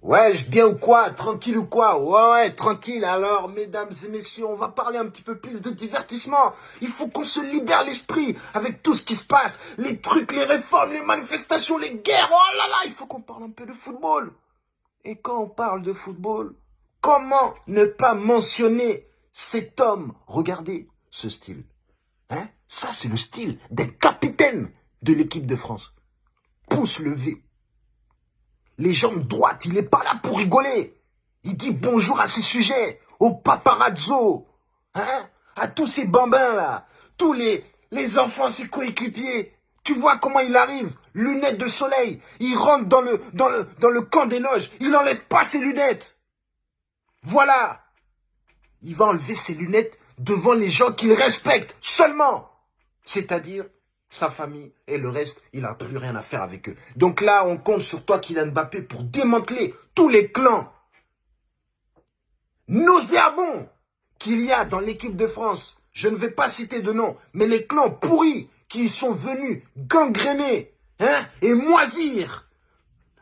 Ouais, je bien ou quoi? Tranquille ou quoi? Ouais, ouais, tranquille. Alors, mesdames et messieurs, on va parler un petit peu plus de divertissement. Il faut qu'on se libère l'esprit avec tout ce qui se passe. Les trucs, les réformes, les manifestations, les guerres. Oh là là, il faut qu'on parle un peu de football. Et quand on parle de football, comment ne pas mentionner cet homme? Regardez ce style. Hein? Ça, c'est le style d'un capitaine de l'équipe de France. Pouce levé les jambes droites, il n'est pas là pour rigoler. Il dit bonjour à ses sujets, aux paparazzo, hein, à tous ces bambins là, tous les, enfants, ses coéquipiers. Tu vois comment il arrive, lunettes de soleil, il rentre dans le, dans le, dans le camp des loges, il n'enlève pas ses lunettes. Voilà. Il va enlever ses lunettes devant les gens qu'il respecte seulement. C'est-à-dire sa famille et le reste, il n'a plus rien à faire avec eux. Donc là, on compte sur toi, Kylian Mbappé, pour démanteler tous les clans nauséabonds qu'il y a dans l'équipe de France. Je ne vais pas citer de nom, mais les clans pourris qui sont venus gangréner hein, et moisir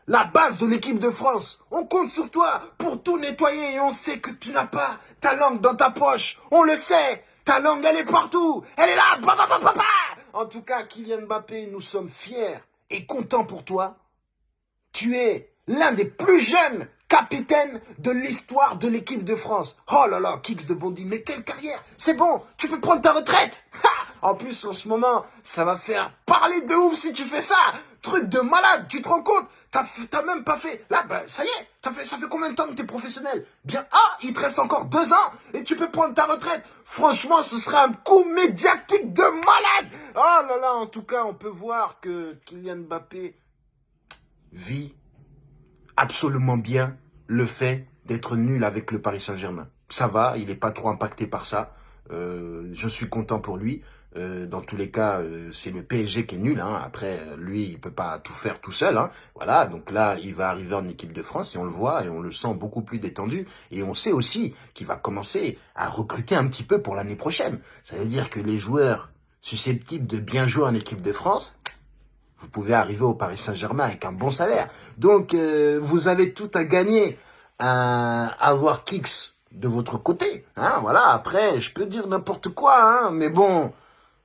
la base de l'équipe de France. On compte sur toi pour tout nettoyer et on sait que tu n'as pas ta langue dans ta poche. On le sait, ta langue elle est partout. Elle est là, en tout cas, Kylian Mbappé, nous sommes fiers et contents pour toi. Tu es l'un des plus jeunes capitaines de l'histoire de l'équipe de France. Oh là là, Kicks de Bondy, mais quelle carrière. C'est bon, tu peux prendre ta retraite. En plus, en ce moment, ça va faire parler de ouf si tu fais ça. Truc de malade, tu te rends compte? T'as même pas fait... Là, ben, ça y est, ça fait, ça fait combien de temps que t'es professionnel? Bien, ah, il te reste encore deux ans tu peux prendre ta retraite. Franchement, ce serait un coup médiatique de malade Oh là là, en tout cas, on peut voir que Kylian Mbappé vit absolument bien le fait d'être nul avec le Paris Saint-Germain. Ça va, il n'est pas trop impacté par ça. Euh, je suis content pour lui. Euh, dans tous les cas, euh, c'est le PSG qui est nul. Hein. Après, lui, il peut pas tout faire tout seul. Hein. Voilà, donc là, il va arriver en équipe de France et on le voit et on le sent beaucoup plus détendu. Et on sait aussi qu'il va commencer à recruter un petit peu pour l'année prochaine. Ça veut dire que les joueurs susceptibles de bien jouer en équipe de France, vous pouvez arriver au Paris Saint-Germain avec un bon salaire. Donc, euh, vous avez tout à gagner à avoir Kicks de votre côté. Hein, voilà, après, je peux dire n'importe quoi, mais bon,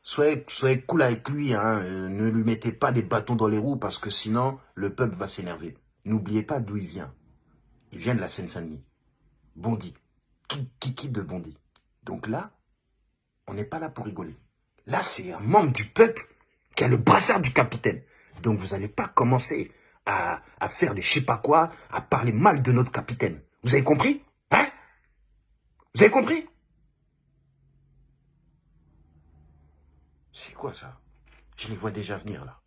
soyez, soyez cool avec lui. Hein, euh, ne lui mettez pas des bâtons dans les roues parce que sinon, le peuple va s'énerver. N'oubliez pas d'où il vient. Il vient de la Seine-Saint-Denis. Bondy. Qui, qui de Bondy. Donc là, on n'est pas là pour rigoler. Là, c'est un membre du peuple qui a le brassard du capitaine. Donc vous n'allez pas commencer à, à faire des je sais pas quoi, à parler mal de notre capitaine. Vous avez compris? Hein? Vous avez compris? C'est quoi ça? Je les vois déjà venir là.